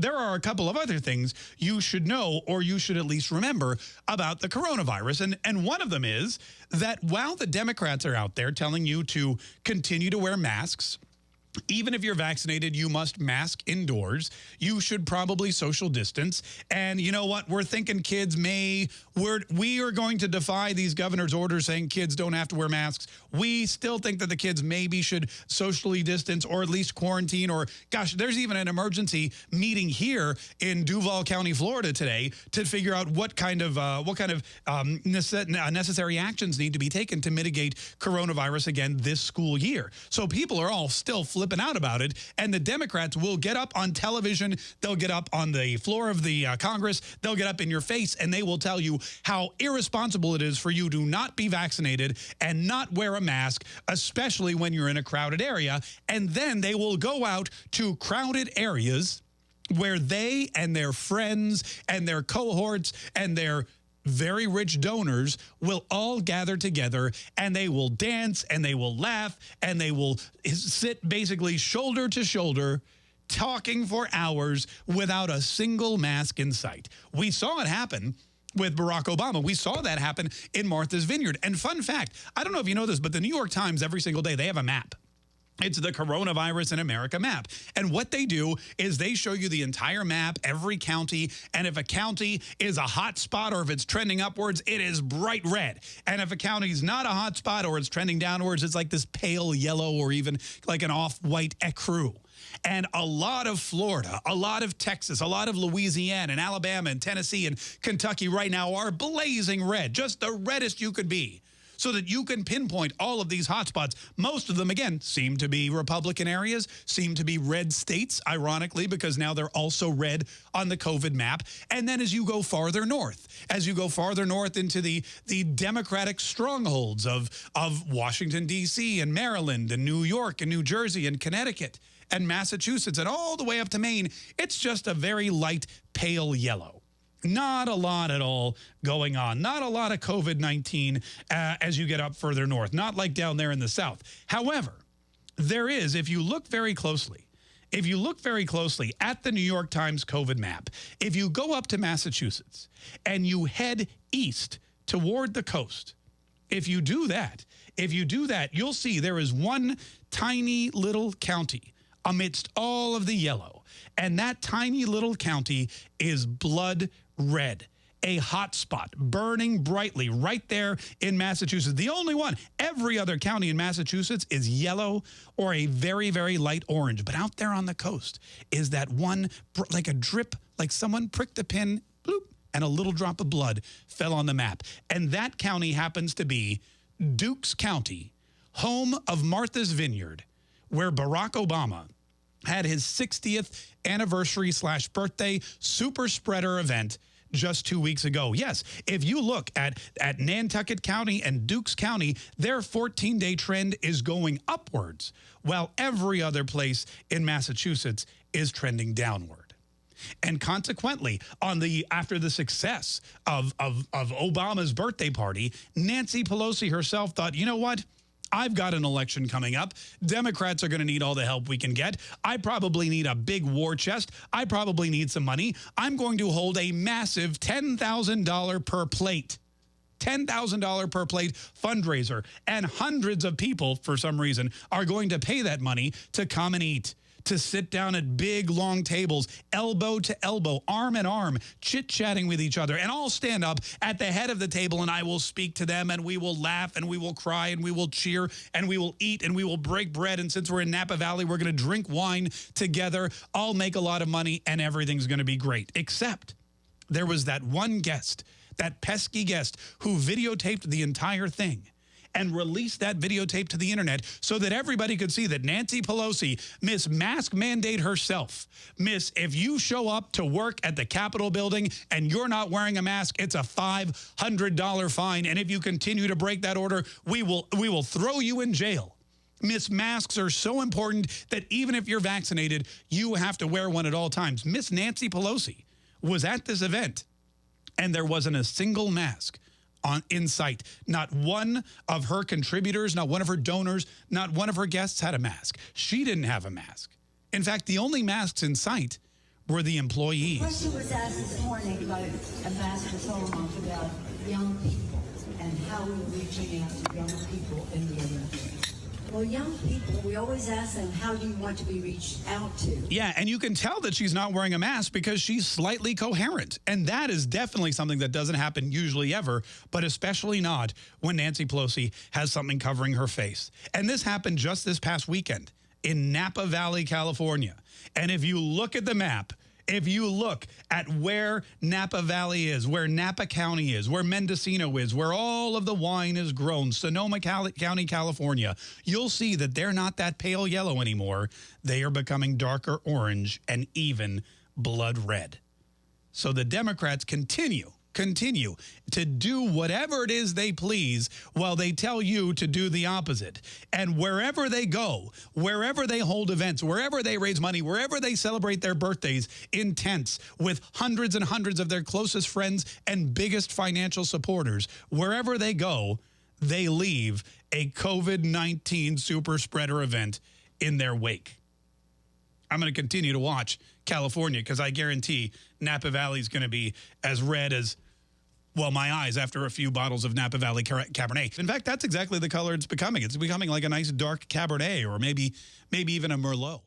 there are a couple of other things you should know or you should at least remember about the coronavirus. And, and one of them is that while the Democrats are out there telling you to continue to wear masks, even if you're vaccinated, you must mask indoors. You should probably social distance. And you know what? We're thinking kids may, we're, we are going to defy these governor's orders saying kids don't have to wear masks. We still think that the kids maybe should socially distance or at least quarantine or gosh, there's even an emergency meeting here in Duval County, Florida today to figure out what kind of, uh, what kind of um, necessary actions need to be taken to mitigate coronavirus again this school year. So people are all still flipping out about it. And the Democrats will get up on television. They'll get up on the floor of the uh, Congress. They'll get up in your face and they will tell you how irresponsible it is for you to not be vaccinated and not wear a mask, especially when you're in a crowded area. And then they will go out to crowded areas where they and their friends and their cohorts and their very rich donors will all gather together and they will dance and they will laugh and they will sit basically shoulder to shoulder talking for hours without a single mask in sight. We saw it happen with Barack Obama. We saw that happen in Martha's Vineyard. And fun fact, I don't know if you know this, but the New York Times every single day, they have a map. It's the coronavirus in America map. And what they do is they show you the entire map, every county. And if a county is a hot spot or if it's trending upwards, it is bright red. And if a county is not a hot spot or it's trending downwards, it's like this pale yellow or even like an off-white ecru. And a lot of Florida, a lot of Texas, a lot of Louisiana and Alabama and Tennessee and Kentucky right now are blazing red, just the reddest you could be so that you can pinpoint all of these hotspots. Most of them, again, seem to be Republican areas, seem to be red states, ironically, because now they're also red on the COVID map. And then as you go farther north, as you go farther north into the, the Democratic strongholds of, of Washington, D.C. and Maryland and New York and New Jersey and Connecticut and Massachusetts and all the way up to Maine, it's just a very light pale yellow. Not a lot at all going on. Not a lot of COVID-19 uh, as you get up further north. Not like down there in the south. However, there is, if you look very closely, if you look very closely at the New York Times COVID map, if you go up to Massachusetts and you head east toward the coast, if you do that, if you do that, you'll see there is one tiny little county amidst all of the yellow. And that tiny little county is blood red a hot spot burning brightly right there in Massachusetts. The only one. Every other county in Massachusetts is yellow or a very, very light orange. But out there on the coast is that one, like a drip, like someone pricked a pin, bloop, and a little drop of blood fell on the map. And that county happens to be Dukes County, home of Martha's Vineyard, where Barack Obama had his 60th anniversary slash birthday super spreader event just two weeks ago. Yes, if you look at, at Nantucket County and Dukes County, their 14-day trend is going upwards, while every other place in Massachusetts is trending downward. And consequently, on the after the success of, of, of Obama's birthday party, Nancy Pelosi herself thought, you know what? I've got an election coming up. Democrats are going to need all the help we can get. I probably need a big war chest. I probably need some money. I'm going to hold a massive $10,000 per plate. $10,000 per plate fundraiser. And hundreds of people, for some reason, are going to pay that money to come and eat to sit down at big, long tables, elbow to elbow, arm in arm, chit-chatting with each other, and all stand up at the head of the table, and I will speak to them, and we will laugh, and we will cry, and we will cheer, and we will eat, and we will break bread, and since we're in Napa Valley, we're going to drink wine together. I'll make a lot of money, and everything's going to be great. Except there was that one guest, that pesky guest, who videotaped the entire thing and release that videotape to the internet so that everybody could see that Nancy Pelosi, Miss Mask Mandate herself, Miss, if you show up to work at the Capitol building and you're not wearing a mask, it's a $500 fine. And if you continue to break that order, we will, we will throw you in jail. Miss masks are so important that even if you're vaccinated, you have to wear one at all times. Miss Nancy Pelosi was at this event and there wasn't a single mask on in sight. Not one of her contributors, not one of her donors, not one of her guests had a mask. She didn't have a mask. In fact, the only masks in sight were the employees. Question was asked this morning Ambassador Solomoff about young people and how we're reaching out to young people in the. Well, young people, we always ask them, how do you want to be reached out to? Yeah, and you can tell that she's not wearing a mask because she's slightly coherent. And that is definitely something that doesn't happen usually ever, but especially not when Nancy Pelosi has something covering her face. And this happened just this past weekend in Napa Valley, California. And if you look at the map, if you look at where Napa Valley is, where Napa County is, where Mendocino is, where all of the wine is grown, Sonoma County, California, you'll see that they're not that pale yellow anymore. They are becoming darker orange and even blood red. So the Democrats continue continue to do whatever it is they please while they tell you to do the opposite. And wherever they go, wherever they hold events, wherever they raise money, wherever they celebrate their birthdays in tents with hundreds and hundreds of their closest friends and biggest financial supporters, wherever they go, they leave a COVID-19 super spreader event in their wake. I'm going to continue to watch California because I guarantee Napa Valley is going to be as red as, well, my eyes after a few bottles of Napa Valley Cabernet. In fact, that's exactly the color it's becoming. It's becoming like a nice dark Cabernet or maybe, maybe even a Merlot.